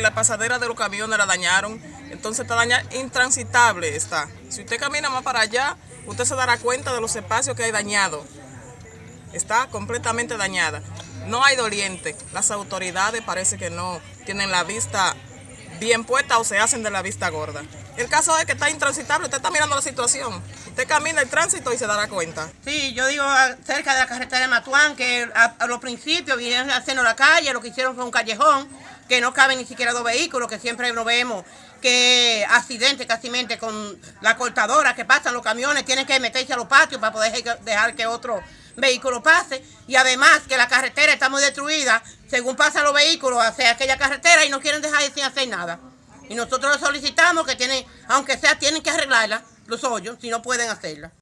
la pasadera de los camiones la dañaron, entonces está dañada, intransitable está. Si usted camina más para allá, usted se dará cuenta de los espacios que hay dañados. Está completamente dañada. No hay doliente. Las autoridades parece que no tienen la vista bien puesta o se hacen de la vista gorda. El caso es que está intransitable, usted está mirando la situación. Usted camina el tránsito y se dará cuenta. Sí, yo digo ah, cerca de la carretera de Matuán, que a, a los principios vinieron haciendo la calle, lo que hicieron fue un callejón, que no caben ni siquiera dos vehículos, que siempre lo vemos, que accidentes casi con la cortadora que pasan los camiones, tienen que meterse a los patios para poder dejar que otro vehículo pase. Y además que la carretera está muy destruida, según pasan los vehículos hacia aquella carretera y no quieren dejar sin hacer nada. Y nosotros solicitamos que tienen, aunque sea, tienen que arreglarla, los hoyos, si no pueden hacerla.